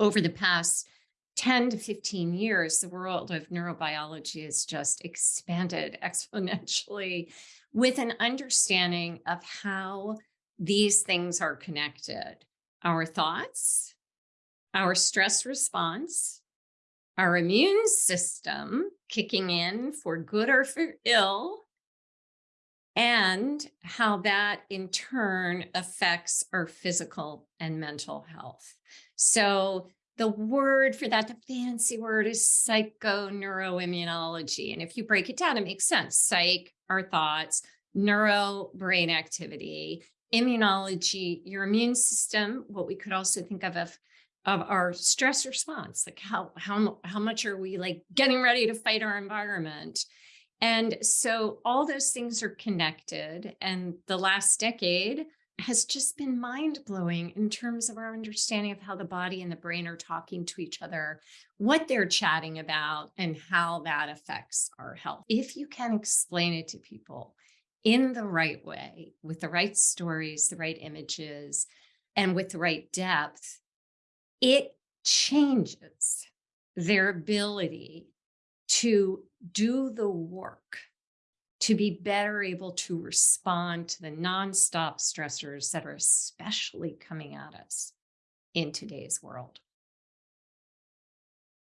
over the past 10 to 15 years, the world of neurobiology has just expanded exponentially with an understanding of how these things are connected. Our thoughts, our stress response, our immune system kicking in for good or for ill, and how that in turn affects our physical and mental health. So the word for that, the fancy word is psychoneuroimmunology. And if you break it down, it makes sense. Psych, our thoughts, neuro, brain activity, immunology, your immune system, what we could also think of of, of our stress response, like how, how, how much are we like getting ready to fight our environment? And so all those things are connected. And the last decade has just been mind blowing in terms of our understanding of how the body and the brain are talking to each other, what they're chatting about, and how that affects our health. If you can explain it to people in the right way, with the right stories, the right images, and with the right depth, it changes their ability to do the work to be better able to respond to the nonstop stressors that are especially coming at us in today's world.